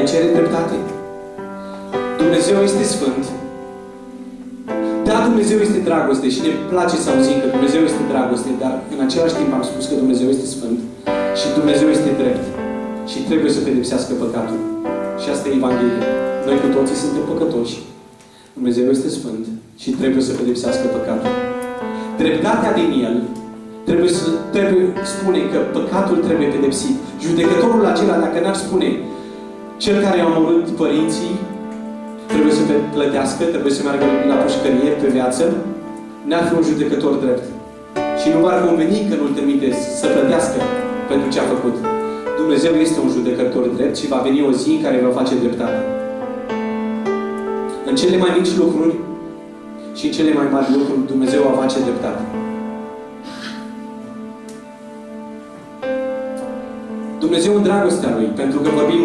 Ai cere dreptate? Dumnezeu este Sfânt. Da, Dumnezeu este dragoste și ne place să auzim că Dumnezeu este dragoste, dar în același timp am spus că Dumnezeu este Sfânt și Dumnezeu este drept și trebuie să pedepsească păcatul. Și asta e Evanghelia. Noi cu toții suntem păcătoși. Dumnezeu este Sfânt și trebuie să pedepsească păcatul. Dreptatea din El trebuie să trebuie, spune că păcatul trebuie pedepsit. Judecătorul acela, dacă n-ar spune cel care a omorât părinții, trebuie să plătească, trebuie să meargă la pușcărie pe viață, n-ar fi un judecător drept. Și nu va conveni că nu-l trimite să plătească pentru ce a făcut. Dumnezeu este un judecător drept și va veni o zi în care va face dreptate. În cele mai mici lucruri și în cele mai mari lucruri Dumnezeu va face dreptate. Dumnezeu în dragostea Lui, pentru că vorbim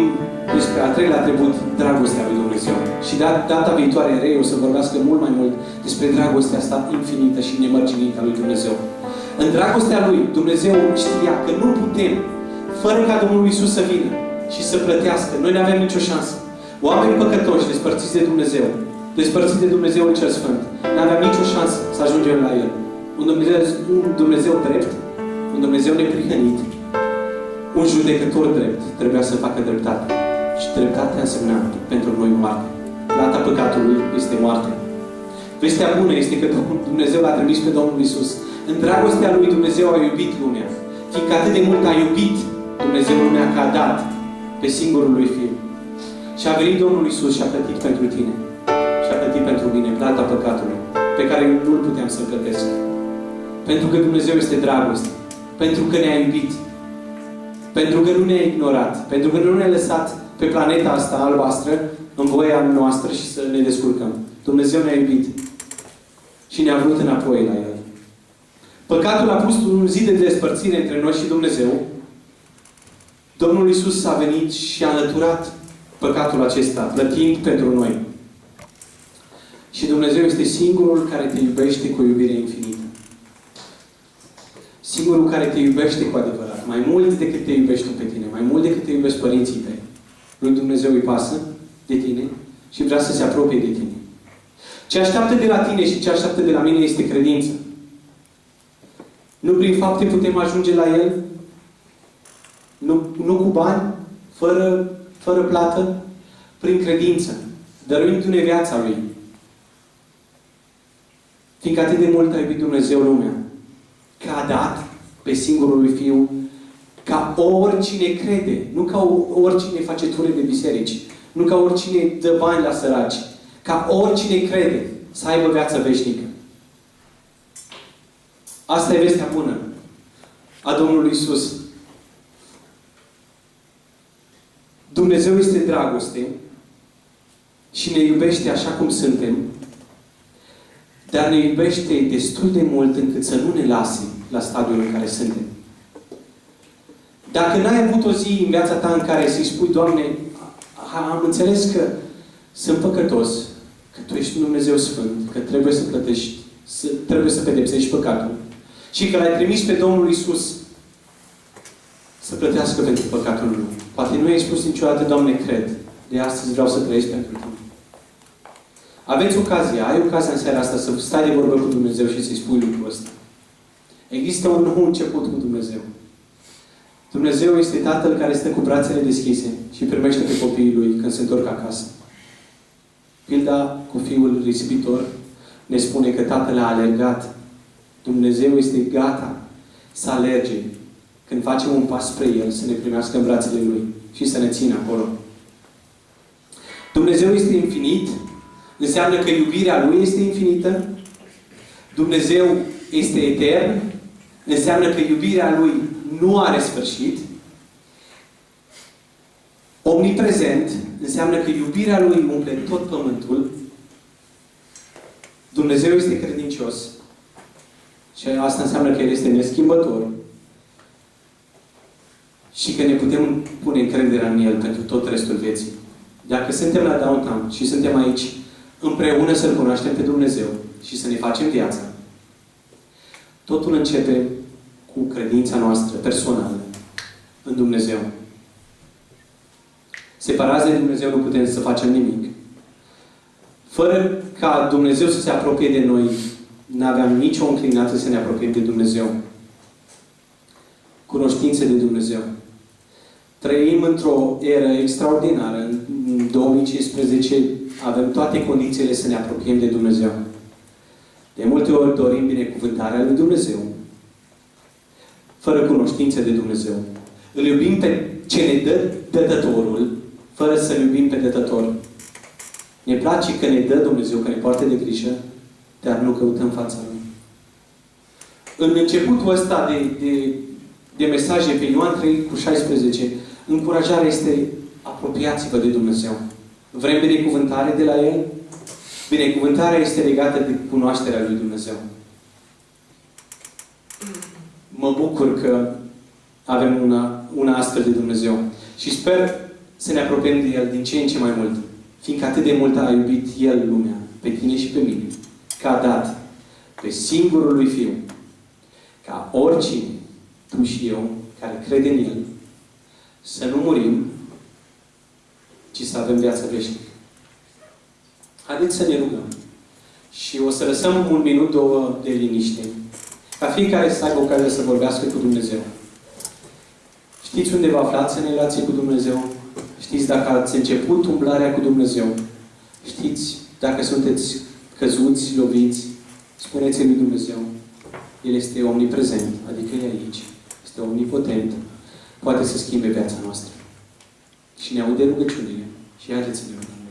despre a treilea atribut, dragostea Lui Dumnezeu. Și data viitoare, Rei, o să vorbească mult mai mult despre dragostea asta infinită și nemărginită a Lui Dumnezeu. În dragostea Lui, Dumnezeu știa că nu putem, fără ca Domnul Isus să vină și să plătească. Noi nu avem nicio șansă. Oameni păcătoși, despărțiți de Dumnezeu, despărțiți de Dumnezeu în cel Sfânt, nu aveam nicio șansă să ajungem la El. Un Dumnezeu, un Dumnezeu drept, un Dumnezeu neprihănit, un judecător drept trebuia să facă dreptate. Și dreptatea însemna pentru noi moarte. Plata păcatului este moarte. Vestea bună este că Dumnezeu l-a trimis pe Domnul Isus. În dragostea Lui Dumnezeu a iubit lumea. Fiindcă atât de mult a iubit Dumnezeu lumea că a dat pe singurul Lui Fiu. Și a venit Domnul Isus și a plătit pentru tine. Și a plătit pentru mine plata păcatului pe care nu-l puteam să plătesc. Pentru că Dumnezeu este dragoste. Pentru că ne-a iubit. Pentru că nu ne-a ignorat. Pentru că nu ne-a lăsat pe planeta asta albastră în voia noastră și să ne descurcăm. Dumnezeu ne-a iubit. Și ne-a vrut înapoi la El. Păcatul a pus un zid de despărțire între noi și Dumnezeu. Domnul Isus a venit și a înlăturat păcatul acesta, plătind pentru noi. Și Dumnezeu este singurul care te iubește cu o iubire infinită. Singurul care te iubește cu adevărat. Mai mult decât te iubești pe tine. Mai mult decât te iubești părinții tăi. Lui Dumnezeu îi pasă de tine și vrea să se apropie de tine. Ce așteaptă de la tine și ce așteaptă de la mine este credință. Nu prin fapte putem ajunge la El, nu, nu cu bani, fără, fără plată, prin credință, dăruindu-ne viața Lui. Fiindcă atât de mult a iubit Dumnezeu lumea, că a dat pe singurul lui Fiu ca oricine crede, nu ca oricine face ture de biserici, nu ca oricine dă bani la săraci, ca oricine crede să aibă viață veșnică. Asta e vestea bună a Domnului Isus. Dumnezeu este dragoste și ne iubește așa cum suntem, dar ne iubește destul de mult încât să nu ne lase la stadiul în care suntem. Dacă n-ai avut o zi în viața ta în care să-i spui, Doamne, am înțeles că sunt păcătos, că Tu ești un Dumnezeu Sfânt, că trebuie să plătești, să, trebuie să pedepsești păcatul și că l-ai trimis pe Domnul Isus să plătească pentru păcatul meu. Poate nu ai spus niciodată, Doamne, cred. De astăzi vreau să trăiesc pentru Tine. Aveți ocazia, ai ocazia în seara asta să stai de vorbă cu Dumnezeu și să-i spui lucrul ăsta. Există un nou început cu Dumnezeu. Dumnezeu este Tatăl care stă cu brațele deschise și primește pe copiii Lui când se întorc acasă. Pilda cu fiul risipitor ne spune că Tatăl a alergat. Dumnezeu este gata să alerge când facem un pas spre El, să ne primească în brațele Lui și să ne țină acolo. Dumnezeu este infinit, înseamnă că iubirea Lui este infinită. Dumnezeu este etern, înseamnă că iubirea Lui nu are sfârșit. Omniprezent înseamnă că iubirea Lui umple tot pământul. Dumnezeu este credincios. Și asta înseamnă că El este neschimbător. Și că ne putem pune încrederea în El pentru tot restul vieții. Dacă suntem la downtown și suntem aici împreună să-L cunoaștem pe Dumnezeu și să ne facem viața, totul începe cu credința noastră personală în Dumnezeu. Separați de Dumnezeu nu putem să facem nimic. Fără ca Dumnezeu să se apropie de noi, nu aveam nicio înclinație să ne apropiem de Dumnezeu. Cunoștințe de Dumnezeu. Trăim într-o eră extraordinară. În 2015 avem toate condițiile să ne apropiem de Dumnezeu. De multe ori dorim binecuvântarea lui Dumnezeu, fără cunoștințe de Dumnezeu. Îl iubim pe ce ne dă dătătorul, fără să-L iubim pe dătător. Ne place că ne dă Dumnezeu, că ne poartă de grijă, dar nu căutăm fața Lui. În începutul ăsta de, de, de mesaje pe Ioan 3 cu 16, încurajarea este apropiați-vă de Dumnezeu. Vrem binecuvântare de la El? Binecuvântarea este legată de cunoașterea lui Dumnezeu. Mă bucur că avem una, una astfel de Dumnezeu. Și sper să ne apropiem de El din ce în ce mai mult. Fiindcă atât de mult a iubit El lumea, pe tine și pe mine, că a dat pe singurul lui Fiu, ca oricine, tu și eu, care crede în El, să nu murim, ci să avem viață veșnică. Haideți să ne rugăm. Și o să lăsăm un minut, două de liniște. Ca fiecare să aibă ocazia să vorbească cu Dumnezeu. Știți unde vă aflați în relație cu Dumnezeu? Știți dacă ați început umblarea cu Dumnezeu? Știți dacă sunteți căzuți, loviți? Spuneți-i lui Dumnezeu. El este omniprezent, adică e aici. Este omnipotent. Poate să schimbe viața noastră. Și ne aude rugăciunile. Și haideți să ne rugăm.